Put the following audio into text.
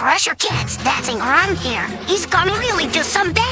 pressure cats dancing around here. He's gonna really do some damage.